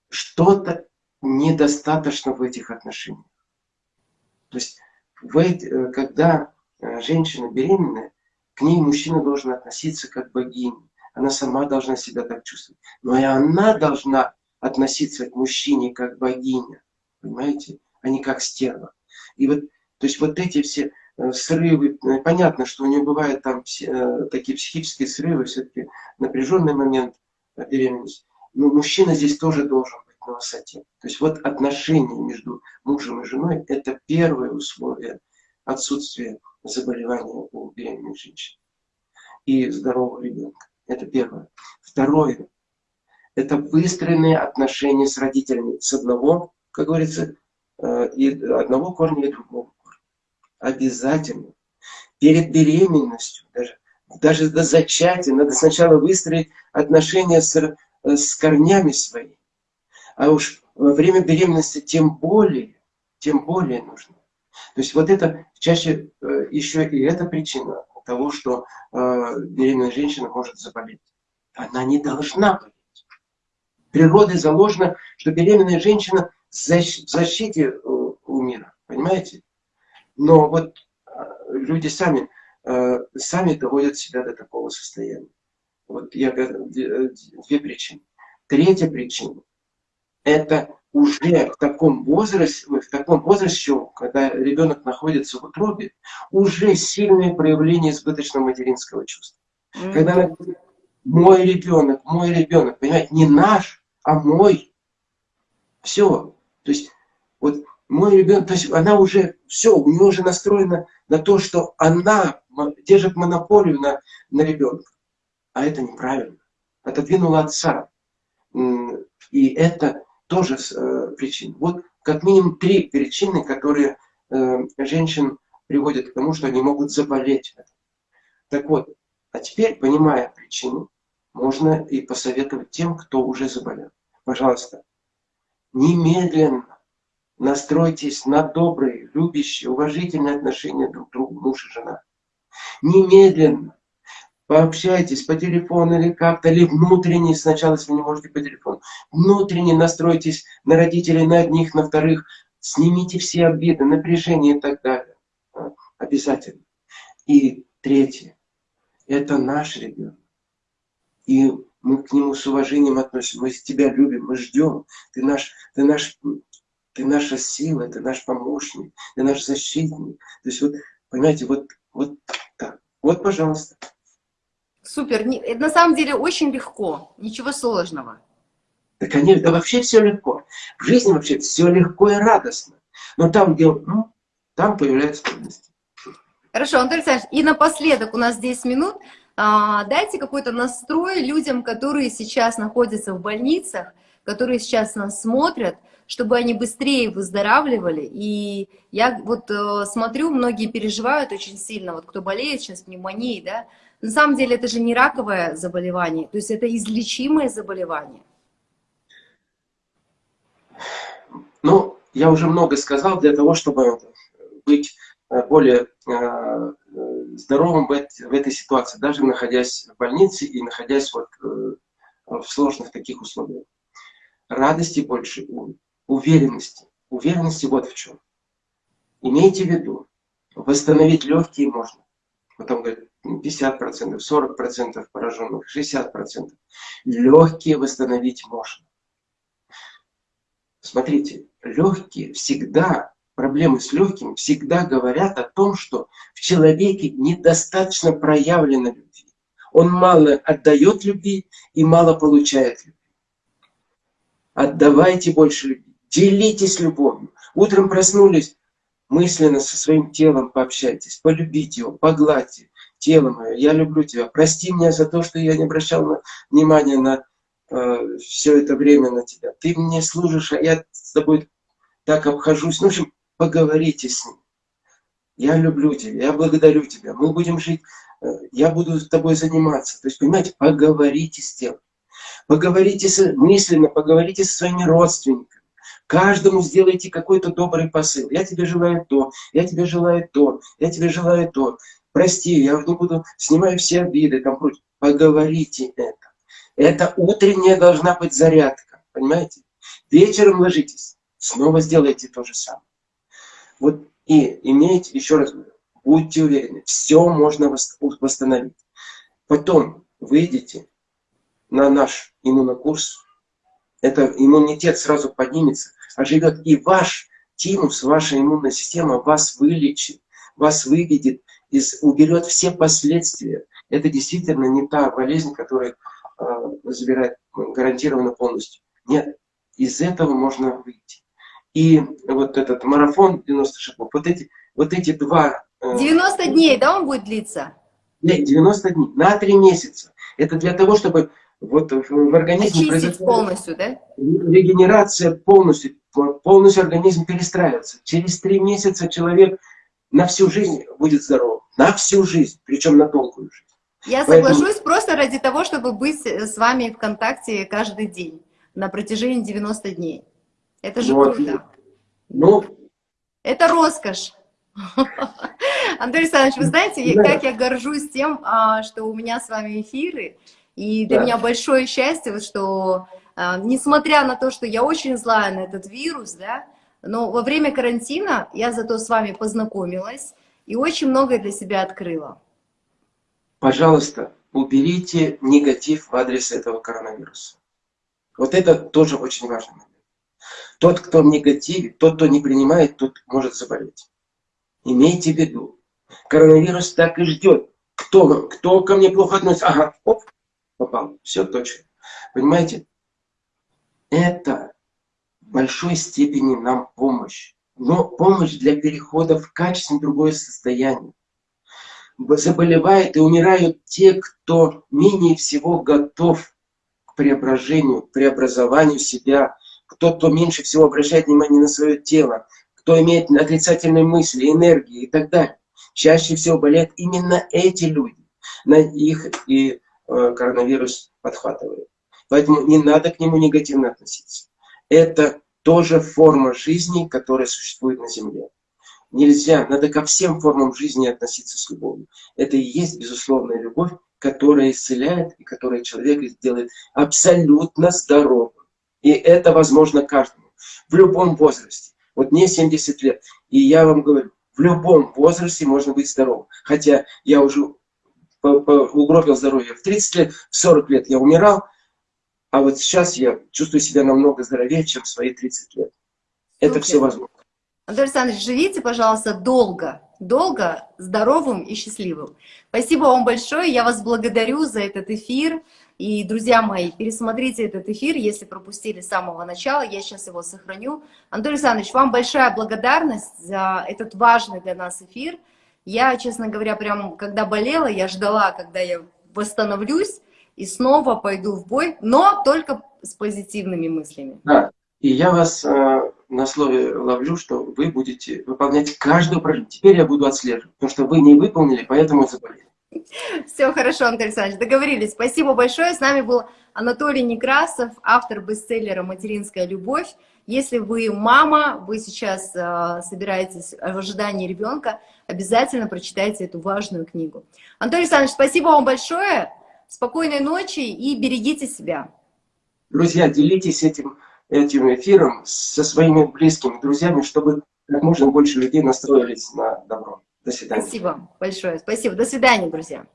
Speaker 2: что-то недостаточно в этих отношениях. То есть, э, когда э, женщина беременная, к ней мужчина должен относиться как богиня. Она сама должна себя так чувствовать. Но и она должна относиться к мужчине как богиня. Понимаете? А не как стерва. И вот, то есть вот эти все э, срывы, понятно, что у нее бывают там такие психические срывы, все-таки напряженный момент беременности. Но мужчина здесь тоже должен на высоте. То есть вот отношения между мужем и женой – это первое условие отсутствия заболевания у беременной женщины и здорового ребенка. Это первое. Второе – это выстроенные отношения с родителями. С одного, как говорится, э, и одного корня и другого корня. Обязательно. Перед беременностью, даже, даже до зачатия, надо сначала выстроить отношения с, э, с корнями своими. А уж во время беременности тем более, тем более нужно. То есть вот это чаще э, еще и эта причина того, что э, беременная женщина может заболеть. Она не должна болеть. Природой заложено, что беременная женщина в защите э, у мира. Понимаете? Но вот люди сами, сами доводят себя до такого состояния. Вот я говорю, две причины. Третья причина это уже в таком возрасте, в таком возрасте, когда ребенок находится в утробе, уже сильное проявление избыточного материнского чувства. Mm -hmm. Когда мой ребенок, мой ребенок, понимаете, не наш, а мой. Все. То есть, вот мой ребенок, то есть она уже, все, у нее уже настроена на то, что она держит монополию на, на ребенка. А это неправильно. Отодвинула отца. И это тоже э, причин. Вот как минимум три причины, которые э, женщин приводят к тому, что они могут заболеть. Так вот, а теперь, понимая причину, можно и посоветовать тем, кто уже заболел. Пожалуйста, немедленно настройтесь на добрые, любящие, уважительные отношения друг к другу, муж и жена. Немедленно пообщайтесь по телефону или как-то, или внутренне, сначала, если вы не можете по телефону, внутренне настройтесь на родителей, на одних, на вторых, снимите все обиды, напряжение и так далее. А, обязательно. И третье, это наш ребенок. И мы к нему с уважением относимся, мы тебя любим, мы ждем, ты наш, ты наш, ты наша сила, ты наш помощник, ты наш защитник. То есть вот, понимаете, вот, вот так. Вот, пожалуйста.
Speaker 1: Супер. Это на самом деле очень легко, ничего сложного.
Speaker 2: Да, конечно, да вообще все легко. В жизни вообще все легко и радостно. Но там, где, ну, там появляются трудности.
Speaker 1: Хорошо, Антон Александрович, и напоследок у нас 10 минут. А, дайте какой-то настрой людям, которые сейчас находятся в больницах, которые сейчас нас смотрят, чтобы они быстрее выздоравливали. И я вот э, смотрю, многие переживают очень сильно, вот кто болеет сейчас пневмонией, да, на самом деле это же не раковое заболевание, то есть это излечимое заболевание.
Speaker 2: Ну, я уже много сказал для того, чтобы быть э, более э, здоровым в этой ситуации, даже находясь в больнице и находясь вот э, в сложных таких условиях. Радости больше, уверенности. Уверенности вот в чем. Имейте в виду, восстановить легкие можно. Потом говорят, 50%, 40% пораженных, 60%. Легкие восстановить можно. Смотрите, легкие всегда, проблемы с легкими всегда говорят о том, что в человеке недостаточно проявлено любви. Он мало отдает любви и мало получает любви. Отдавайте больше любви, делитесь любовью. Утром проснулись, мысленно со своим телом пообщайтесь, полюбите его, погладьте тело мое, я люблю тебя, прости меня за то, что я не обращал внимания на э, все это время на тебя. Ты мне служишь, а я с тобой так обхожусь. Ну, в общем, поговорите с ним. Я люблю тебя, я благодарю тебя, мы будем жить, э, я буду с тобой заниматься. То есть, понимаете, поговорите с тем. Поговорите с, мысленно, поговорите со своими родственниками. Каждому сделайте какой-то добрый посыл. Я тебе желаю то, я тебе желаю то, я тебе желаю то прости, я не буду, снимаю все обиды, там прочее. Поговорите это. Это утренняя должна быть зарядка, понимаете? Вечером ложитесь, снова сделайте то же самое. Вот и имейте, еще раз говорю, будьте уверены, все можно восстановить. Потом выйдете на наш иммунокурс, это иммунитет сразу поднимется, а живет и ваш тимус, ваша иммунная система вас вылечит, вас выведет из, уберет все последствия. Это действительно не та болезнь, которая э, забирает гарантированно полностью. Нет, из этого можно выйти. И вот этот марафон 90 шагов, вот эти, вот эти два...
Speaker 1: Э, 90 дней, да, он будет длиться?
Speaker 2: Нет, 90 дней, на 3 месяца. Это для того, чтобы вот в организме
Speaker 1: Очистить полностью, да?
Speaker 2: Регенерация полностью, полностью организм перестраивается. Через 3 месяца человек на всю жизнь будет здоров. На всю жизнь, причем на долгую жизнь.
Speaker 1: Я Поэтому... соглашусь просто ради того, чтобы быть с вами в контакте каждый день на протяжении 90 дней. Это же вот. круто. Ну, это роскошь. [laughs] Андрей Александрович, вы знаете, да. как я горжусь тем, а, что у меня с вами эфиры, и для да. меня большое счастье, что, а, несмотря на то, что я очень злая на этот вирус, да, но во время карантина я зато с вами познакомилась и очень многое для себя открыла.
Speaker 2: Пожалуйста, уберите негатив в адрес этого коронавируса. Вот это тоже очень момент. Тот, кто в негативе, тот, кто не принимает, тот может заболеть. Имейте в виду, коронавирус так и ждет. Кто, кто ко мне плохо относится? Ага, оп, попал. Все точно. Понимаете? Это в большой степени нам помощь. Но помощь для перехода в качественно другое состояние. Заболевают и умирают те, кто менее всего готов к преображению, к преобразованию себя, кто, кто меньше всего обращает внимание на свое тело, кто имеет отрицательные мысли, энергии и так далее. Чаще всего болеют именно эти люди. На их и э, коронавирус подхватывает. Поэтому не надо к нему негативно относиться. Это тоже форма жизни, которая существует на Земле. Нельзя, надо ко всем формам жизни относиться с любовью. Это и есть безусловная любовь, которая исцеляет и которая человека сделает абсолютно здоровым. И это возможно каждому, в любом возрасте. Вот мне 70 лет, и я вам говорю, в любом возрасте можно быть здоровым. Хотя я уже угробил здоровье в 30 лет, в 40 лет я умирал, а вот сейчас я чувствую себя намного здоровее, чем в свои 30 лет. Это Супер. все возможно.
Speaker 1: Анатолий Александрович, живите, пожалуйста, долго, долго, здоровым и счастливым. Спасибо вам большое, я вас благодарю за этот эфир. И, друзья мои, пересмотрите этот эфир, если пропустили с самого начала, я сейчас его сохраню. Анатолий Александрович, вам большая благодарность за этот важный для нас эфир. Я, честно говоря, прям, когда болела, я ждала, когда я восстановлюсь и снова пойду в бой, но только с позитивными мыслями.
Speaker 2: Да, и я вас э, на слове ловлю, что вы будете выполнять каждую упражнение. Теперь я буду отслеживать, потому что вы не выполнили, поэтому заболели. [laughs]
Speaker 1: Все хорошо, Анатолий Александрович, договорились. Спасибо большое. С нами был Анатолий Некрасов, автор бестселлера «Материнская любовь». Если вы мама, вы сейчас э, собираетесь в ожидании ребенка, обязательно прочитайте эту важную книгу. Анатолий Александрович, спасибо вам большое. Спокойной ночи и берегите себя.
Speaker 2: Друзья, делитесь этим, этим эфиром со своими близкими друзьями, чтобы как можно больше людей настроились на добро. До свидания.
Speaker 1: Спасибо большое. Спасибо. До свидания, друзья.